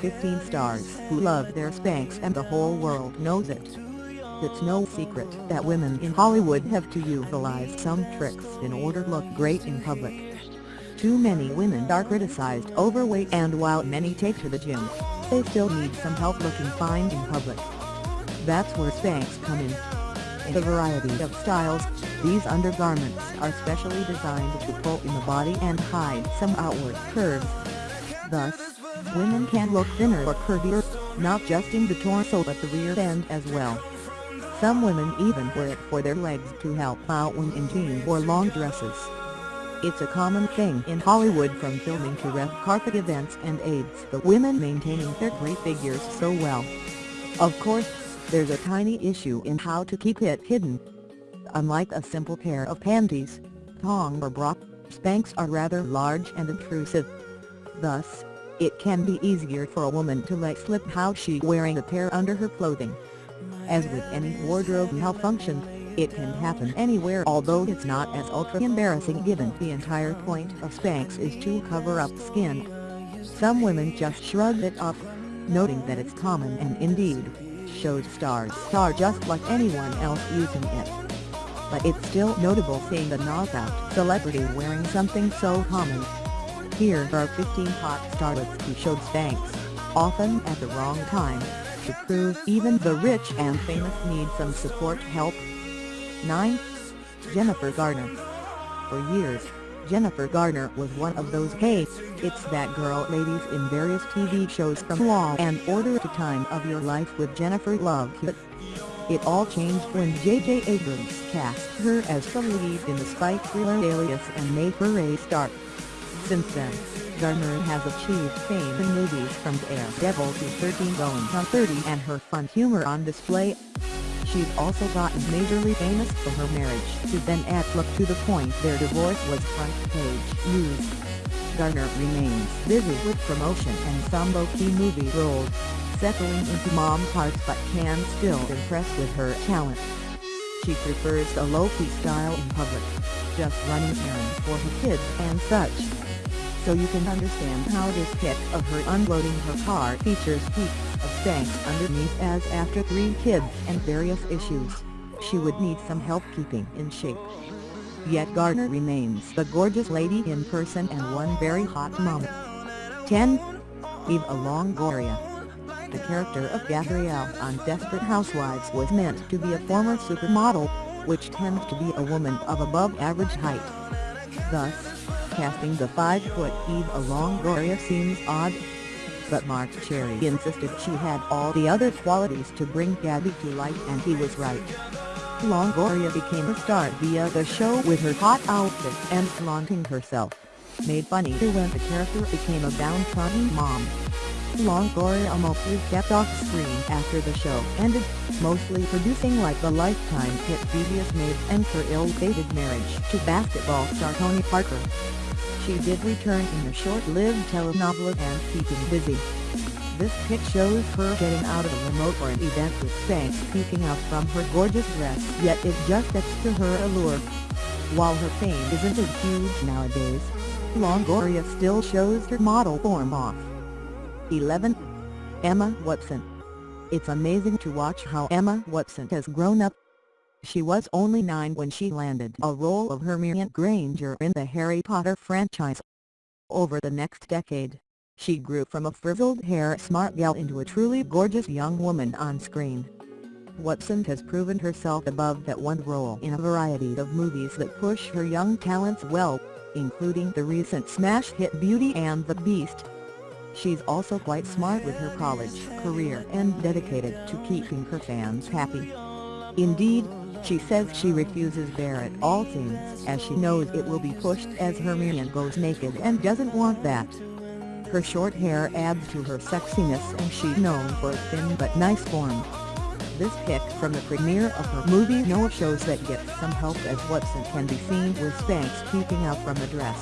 15 stars who love their Spanx and the whole world knows it. It's no secret that women in Hollywood have to utilize some tricks in order to look great in public. Too many women are criticized overweight and while many take to the gym, they still need some help looking fine in public. That's where Spanx come in. In a variety of styles, these undergarments are specially designed to pull in the body and hide some outward curves. Thus, women can look thinner or curvier, not just in the torso but the rear end as well. Some women even wear it for their legs to help out when in jeans or long dresses. It's a common thing in Hollywood from filming to red carpet events and aids the women maintaining their great figures so well. Of course, there's a tiny issue in how to keep it hidden. Unlike a simple pair of panties, thong or bra, Spanx are rather large and intrusive. Thus, it can be easier for a woman to let slip how she wearing a pair under her clothing. As with any wardrobe malfunction, it can happen anywhere although it's not as ultra-embarrassing given the entire point of Spanx is to cover up skin. Some women just shrug it off, noting that it's common and indeed, shows stars are just like anyone else using it. But it's still notable seeing a knockout celebrity wearing something so common. Here are 15 hot starlets who showed Spanx, often at the wrong time, to prove even the rich and famous need some support help 9. Jennifer Garner For years, Jennifer Garner was one of those hey, it's that girl ladies in various TV shows from Law and Order to Time of Your Life with Jennifer Love Hewitt. It all changed when J.J. Abrams cast her as the lead in the spy thriller Alias and made her a star. Since then, Garner has achieved fame in movies from Daredevil to 13 going on 30 and her fun humor on display She's also gotten majorly famous for her marriage to Ben Affleck to the point their divorce was front-page news. Garner remains busy with promotion and some low-key movie roles, settling into mom parts but can still impress with her talent. She prefers a low-key style in public, just running errands for her kids and such. So you can understand how this pic of her unloading her car features peaks Spanx underneath as after three kids and various issues, she would need some help keeping in shape. Yet Garner remains the gorgeous lady in person and one very hot mom. 10. Eva Longoria The character of Gabrielle on Desperate Housewives was meant to be a former supermodel, which tends to be a woman of above average height. Thus, casting the 5-foot Eva Longoria seems odd, but Marc Cherry insisted she had all the other qualities to bring Gabby to life and he was right. Longoria became a star via the show with her hot outfit and flaunting herself, made funnier when the character became a downtrodden mom. Longoria mostly kept off screen after the show ended, mostly producing like the Lifetime hit Devious Maids and her ill-fated marriage to basketball star Tony Parker she did return in the short-lived telenovela and keeping busy. This pic shows her getting out of a remote for an event with Spanx peeking out from her gorgeous dress yet it just adds to her allure. While her fame isn't as huge nowadays, Longoria still shows her model form off. 11. Emma Watson It's amazing to watch how Emma Watson has grown up she was only nine when she landed a role of Hermione Granger in the Harry Potter franchise. Over the next decade, she grew from a frizzled hair smart gal into a truly gorgeous young woman on screen. Watson has proven herself above that one role in a variety of movies that push her young talents well, including the recent smash hit Beauty and the Beast. She's also quite smart with her college career and dedicated to keeping her fans happy. Indeed, she says she refuses Barrett all things as she knows it will be pushed as Hermione goes naked and doesn't want that. Her short hair adds to her sexiness and she's known for a thin but nice form. This pic from the premiere of her movie Noah shows that get some help as Watson can be seen with Spanx peeking out from the dress.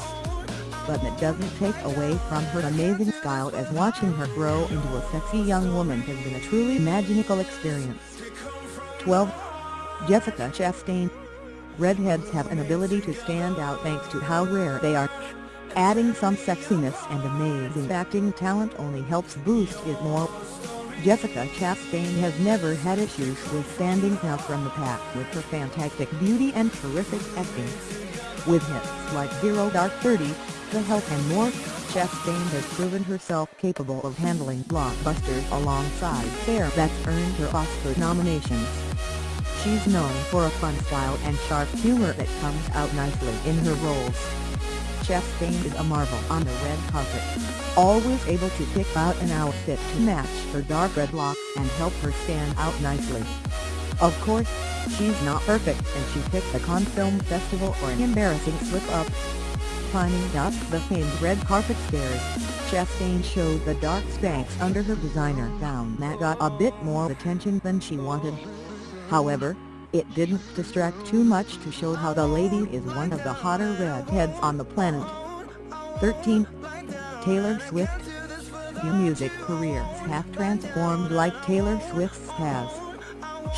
But that doesn't take away from her amazing style as watching her grow into a sexy young woman has been a truly magical experience. 12. Jessica Chastain. Redheads have an ability to stand out thanks to how rare they are. Adding some sexiness and amazing acting talent only helps boost it more. Jessica Chastain has never had issues with standing out from the pack with her fantastic beauty and terrific acting. With hits like Zero Dark Thirty, The Help and more, Chastain has proven herself capable of handling blockbusters alongside fare earned her Oscar nominations. She's known for a fun style and sharp humor that comes out nicely in her roles. Chastain is a marvel on the red carpet, always able to pick out an outfit to match her dark red locks and help her stand out nicely. Of course, she's not perfect and she picked a Cannes Film Festival or an embarrassing slip-up. Climbing up the famed red carpet stairs, Chastain showed the dark Spanx under her designer gown that got a bit more attention than she wanted. However, it didn't distract too much to show how the lady is one of the hotter redheads on the planet. 13. Taylor Swift Your music careers have transformed like Taylor Swift's has.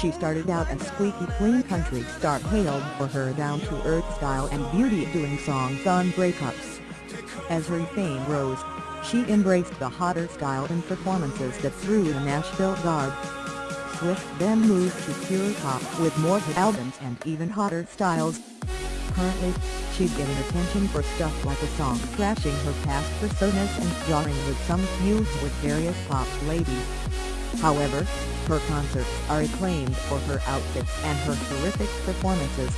She started out a squeaky clean country star hailed for her down-to-earth style and beauty doing songs on breakups. As her fame rose, she embraced the hotter style in performances that threw the Nashville garb. Swift then moved to pure pop with more hit albums and even hotter styles. Currently, she's getting attention for stuff like a song Crashing her past personas and jarring with some feuds with various pop ladies. However, her concerts are acclaimed for her outfits and her terrific performances.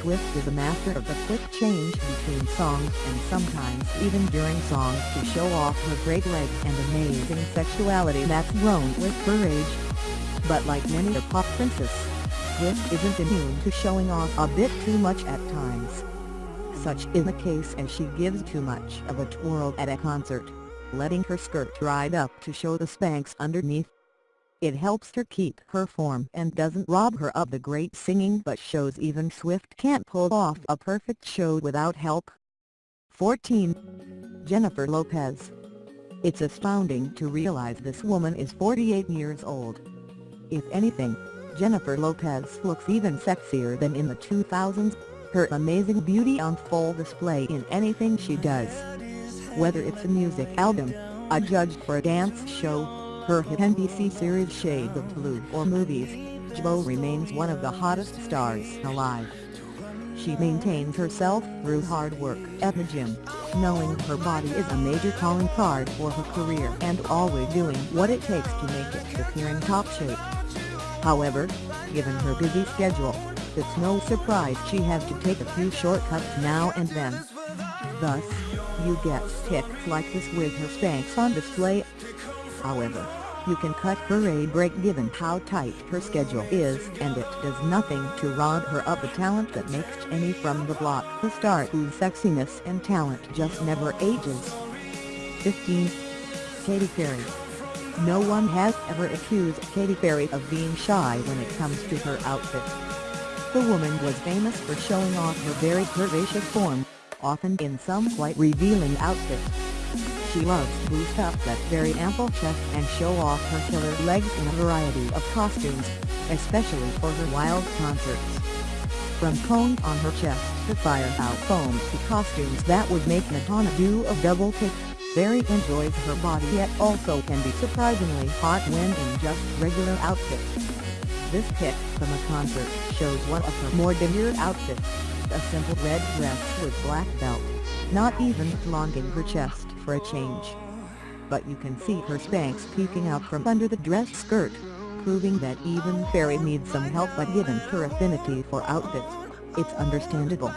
Swift is a master of the quick change between songs and sometimes even during songs to show off her great legs and amazing sexuality that's grown with her age but like many a pop princess, Swift isn't immune to showing off a bit too much at times. Such is the case as she gives too much of a twirl at a concert, letting her skirt ride up to show the Spanx underneath. It helps her keep her form and doesn't rob her of the great singing but shows even Swift can't pull off a perfect show without help. 14. Jennifer Lopez It's astounding to realize this woman is 48 years old. If anything, Jennifer Lopez looks even sexier than in the 2000s, her amazing beauty on full display in anything she does. Whether it's a music album, a judge for a dance show, her hit NBC series Shades of Blue or movies, J.Lo remains one of the hottest stars alive. She maintains herself through hard work at the gym, knowing her body is a major calling card for her career and always doing what it takes to make it appear in top shape. However, given her busy schedule, it's no surprise she has to take a few shortcuts now and then. Thus, you get pics like this with her Spanx on display. However, you can cut her a break given how tight her schedule is and it does nothing to rob her of the talent that makes Jenny from the block the star whose sexiness and talent just never ages. 15. Katy Perry no one has ever accused Katy Perry of being shy when it comes to her outfits. The woman was famous for showing off her very curvaceous form, often in some quite revealing outfits. She loves to boost up that very ample chest and show off her killer legs in a variety of costumes, especially for her wild concerts. From cones on her chest to fire-out foam to costumes that would make Madonna do a double take. Perry enjoys her body yet also can be surprisingly hot when in just regular outfits. This pic from a concert shows one of her more demure outfits, a simple red dress with black belt, not even flaunting her chest for a change. But you can see her Spanx peeking out from under the dress skirt, proving that even Perry needs some help but given her affinity for outfits, it's understandable.